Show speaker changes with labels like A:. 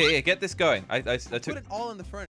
A: Here, here, get this going. I, I, I took
B: Put it all in the front.